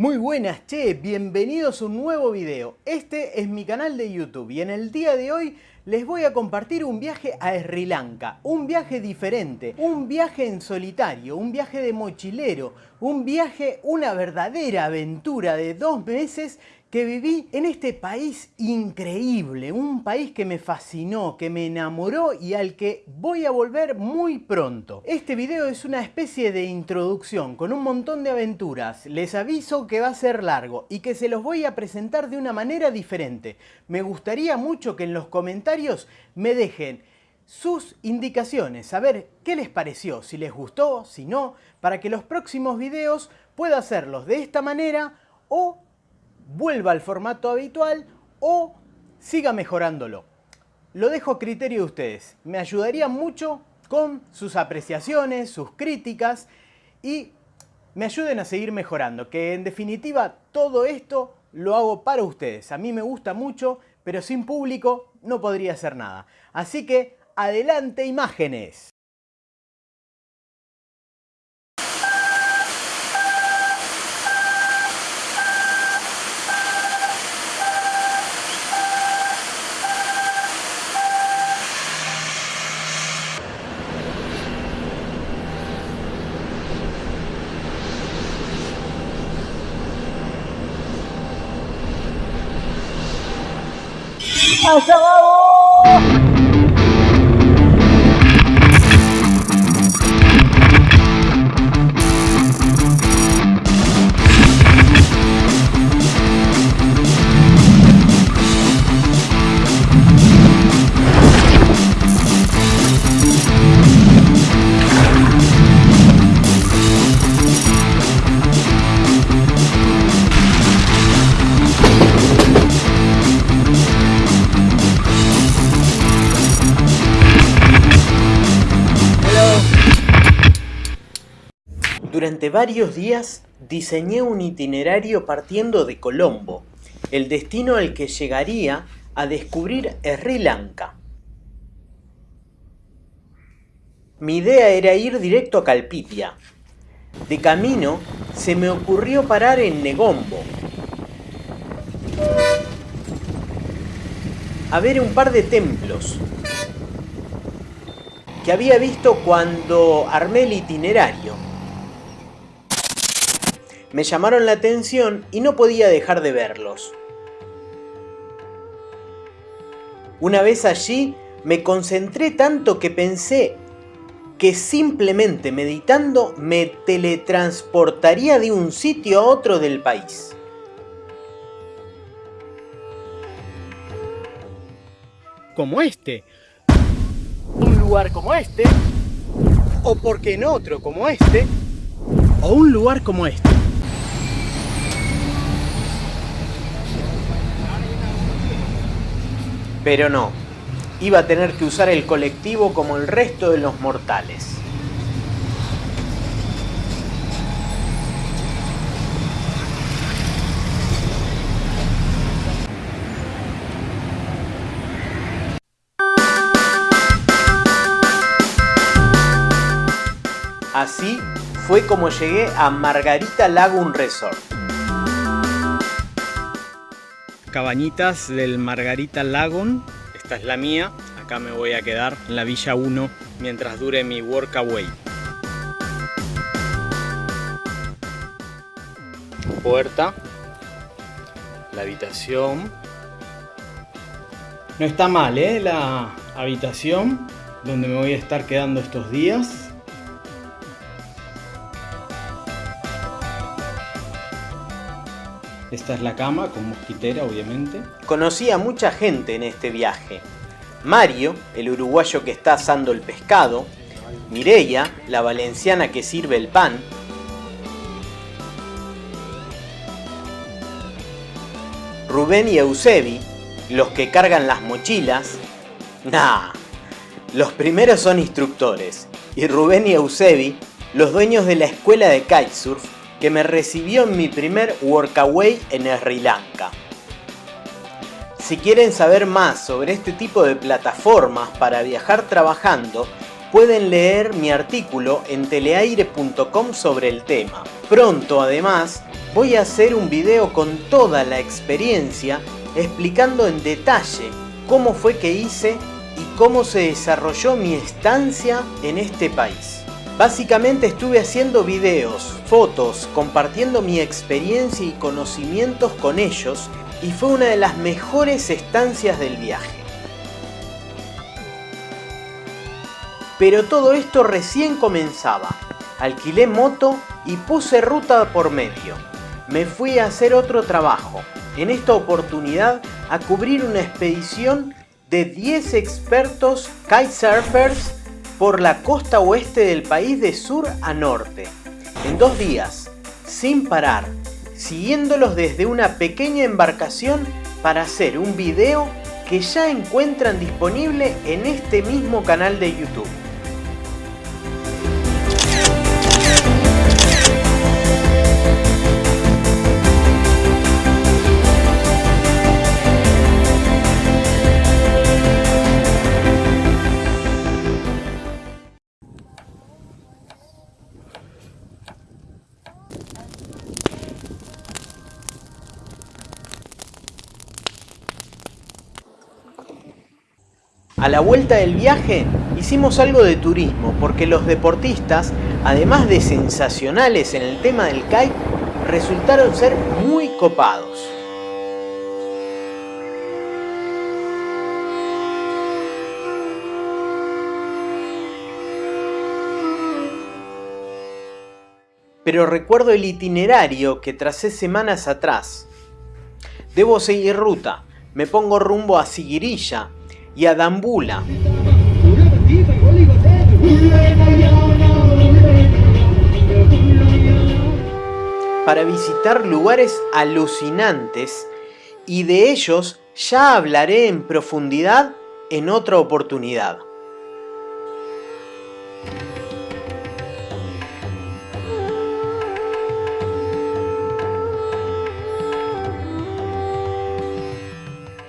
Muy buenas, che, bienvenidos a un nuevo video. Este es mi canal de YouTube y en el día de hoy les voy a compartir un viaje a Sri Lanka, un viaje diferente, un viaje en solitario, un viaje de mochilero, un viaje, una verdadera aventura de dos meses que viví en este país increíble, un país que me fascinó, que me enamoró y al que voy a volver muy pronto. Este video es una especie de introducción con un montón de aventuras. Les aviso que va a ser largo y que se los voy a presentar de una manera diferente. Me gustaría mucho que en los comentarios me dejen sus indicaciones, saber qué les pareció, si les gustó, si no, para que los próximos videos pueda hacerlos de esta manera o vuelva al formato habitual o siga mejorándolo. Lo dejo a criterio de ustedes. Me ayudaría mucho con sus apreciaciones, sus críticas y me ayuden a seguir mejorando. Que en definitiva todo esto lo hago para ustedes. A mí me gusta mucho, pero sin público no podría hacer nada. Así que adelante imágenes. ¡Allá vamos! Durante varios días diseñé un itinerario partiendo de Colombo, el destino al que llegaría a descubrir Sri Lanka. Mi idea era ir directo a Calpitia. De camino se me ocurrió parar en Negombo, a ver un par de templos que había visto cuando armé el itinerario me llamaron la atención y no podía dejar de verlos. Una vez allí me concentré tanto que pensé que simplemente meditando me teletransportaría de un sitio a otro del país. Como este. Un lugar como este. O porque en otro como este. O un lugar como este. Pero no, iba a tener que usar el colectivo como el resto de los mortales. Así fue como llegué a Margarita Lagoon Resort. Cabañitas del Margarita Lagoon. Esta es la mía. Acá me voy a quedar en la Villa 1 mientras dure mi workaway. Puerta. La habitación. No está mal, ¿eh? La habitación donde me voy a estar quedando estos días. Esta es la cama con mosquitera, obviamente. Conocí a mucha gente en este viaje. Mario, el uruguayo que está asando el pescado. Mireia, la valenciana que sirve el pan. Rubén y Eusebi, los que cargan las mochilas. Nah, los primeros son instructores. Y Rubén y Eusebi, los dueños de la escuela de kitesurf que me recibió en mi primer workaway en Sri Lanka. Si quieren saber más sobre este tipo de plataformas para viajar trabajando, pueden leer mi artículo en teleaire.com sobre el tema. Pronto además voy a hacer un video con toda la experiencia explicando en detalle cómo fue que hice y cómo se desarrolló mi estancia en este país. Básicamente estuve haciendo videos, fotos, compartiendo mi experiencia y conocimientos con ellos y fue una de las mejores estancias del viaje. Pero todo esto recién comenzaba. Alquilé moto y puse ruta por medio. Me fui a hacer otro trabajo, en esta oportunidad a cubrir una expedición de 10 expertos kitesurfers por la costa oeste del país de sur a norte, en dos días, sin parar, siguiéndolos desde una pequeña embarcación para hacer un video que ya encuentran disponible en este mismo canal de YouTube. La vuelta del viaje hicimos algo de turismo porque los deportistas, además de sensacionales en el tema del kite, resultaron ser muy copados. Pero recuerdo el itinerario que tracé semanas atrás. Debo seguir ruta, me pongo rumbo a Sigirilla, y a Dambula. Para visitar lugares alucinantes y de ellos ya hablaré en profundidad en otra oportunidad.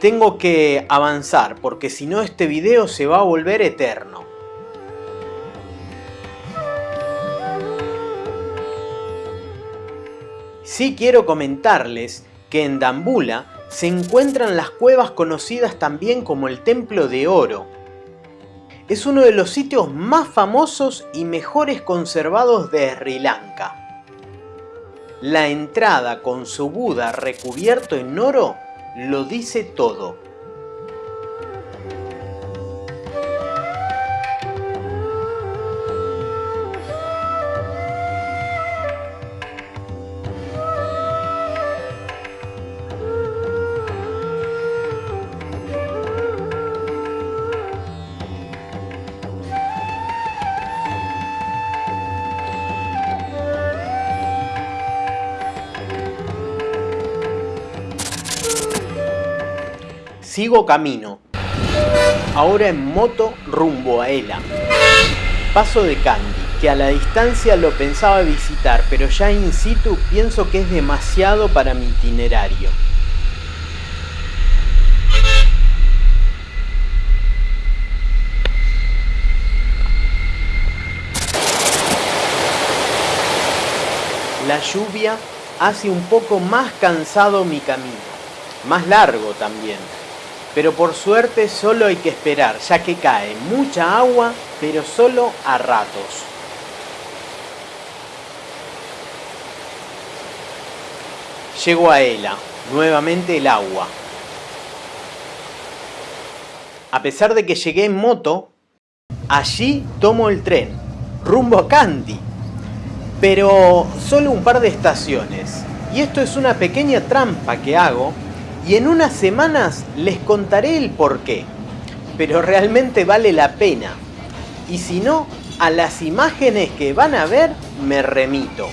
Tengo que avanzar porque si no este video se va a volver eterno. Sí quiero comentarles que en Dambula se encuentran las cuevas conocidas también como el Templo de Oro. Es uno de los sitios más famosos y mejores conservados de Sri Lanka. La entrada con su Buda recubierto en oro lo dice todo. Sigo camino, ahora en moto rumbo a Ela. Paso de Candy, que a la distancia lo pensaba visitar, pero ya in situ pienso que es demasiado para mi itinerario. La lluvia hace un poco más cansado mi camino, más largo también pero por suerte solo hay que esperar, ya que cae mucha agua, pero solo a ratos. Llego a Ela, nuevamente el agua. A pesar de que llegué en moto, allí tomo el tren, rumbo a Kandy. Pero solo un par de estaciones. Y esto es una pequeña trampa que hago y en unas semanas les contaré el por qué. Pero realmente vale la pena. Y si no, a las imágenes que van a ver me remito.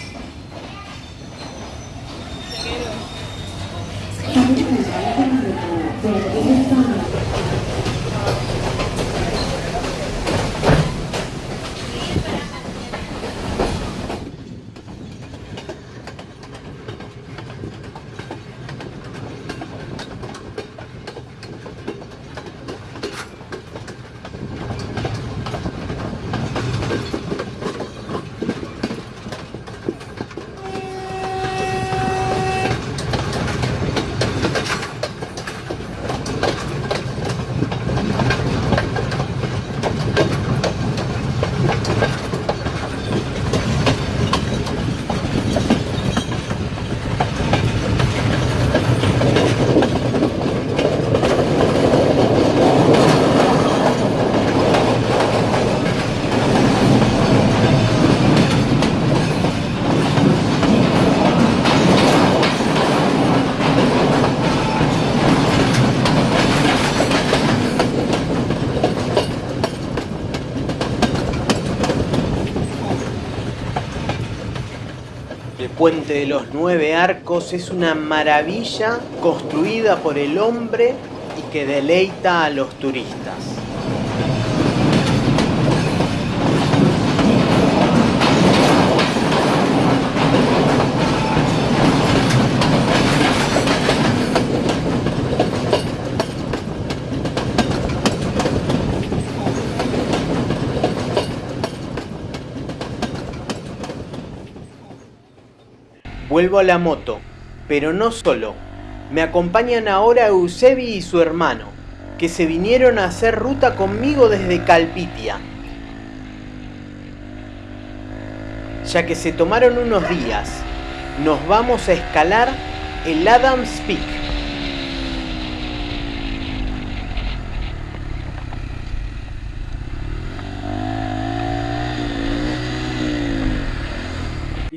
Puente de los nueve arcos es una maravilla construida por el hombre y que deleita a los turistas. Vuelvo a la moto, pero no solo. Me acompañan ahora Eusebi y su hermano, que se vinieron a hacer ruta conmigo desde Calpitia. Ya que se tomaron unos días, nos vamos a escalar el Adams Peak.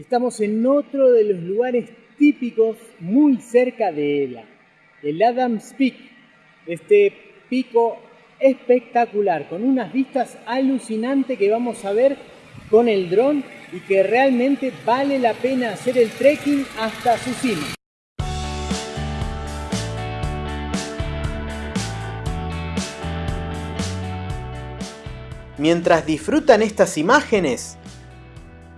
Estamos en otro de los lugares típicos muy cerca de Ela, el Adams Peak, este pico espectacular, con unas vistas alucinantes que vamos a ver con el dron y que realmente vale la pena hacer el trekking hasta su cima. Mientras disfrutan estas imágenes,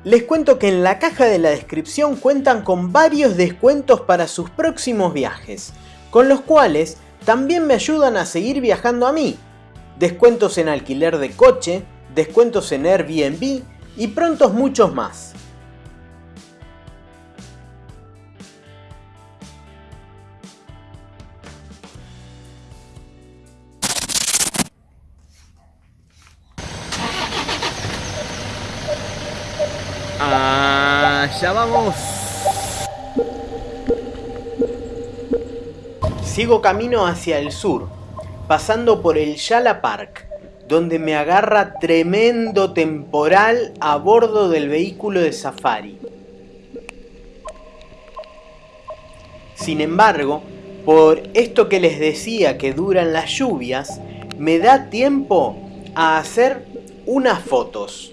les cuento que en la caja de la descripción cuentan con varios descuentos para sus próximos viajes, con los cuales también me ayudan a seguir viajando a mí. Descuentos en alquiler de coche, descuentos en Airbnb y prontos muchos más. Allá vamos. Sigo camino hacia el sur, pasando por el Yala Park, donde me agarra tremendo temporal a bordo del vehículo de safari. Sin embargo, por esto que les decía que duran las lluvias, me da tiempo a hacer unas fotos.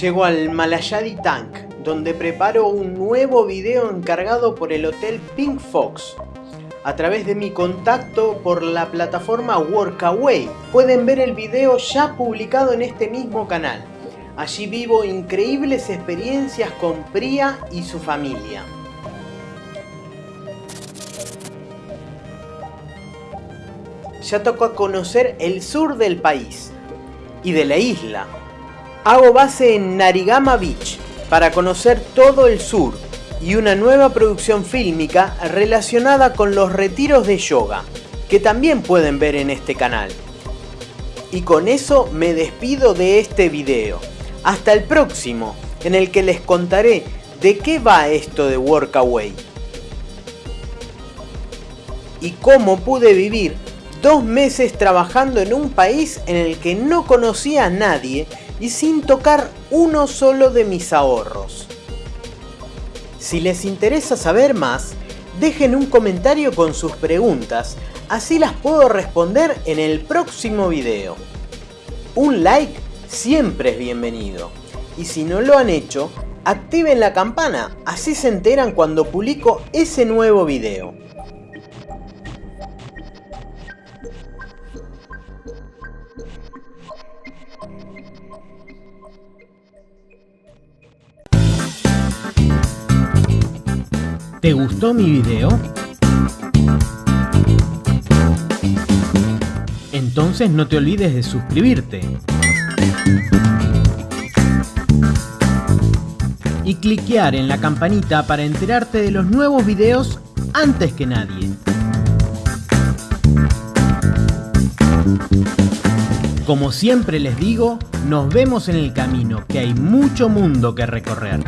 Llego al Malayadi Tank, donde preparo un nuevo video encargado por el hotel Pink Fox. A través de mi contacto por la plataforma Workaway pueden ver el video ya publicado en este mismo canal. Allí vivo increíbles experiencias con Priya y su familia. Ya tocó conocer el sur del país y de la isla, Hago base en Narigama Beach para conocer todo el sur y una nueva producción fílmica relacionada con los retiros de yoga, que también pueden ver en este canal. Y con eso me despido de este video. Hasta el próximo, en el que les contaré de qué va esto de Workaway. Y cómo pude vivir dos meses trabajando en un país en el que no conocía a nadie y sin tocar uno solo de mis ahorros. Si les interesa saber más, dejen un comentario con sus preguntas, así las puedo responder en el próximo video. Un like siempre es bienvenido, y si no lo han hecho, activen la campana, así se enteran cuando publico ese nuevo video. ¿Te gustó mi video? Entonces no te olvides de suscribirte. Y cliquear en la campanita para enterarte de los nuevos videos antes que nadie. Como siempre les digo, nos vemos en el camino, que hay mucho mundo que recorrer.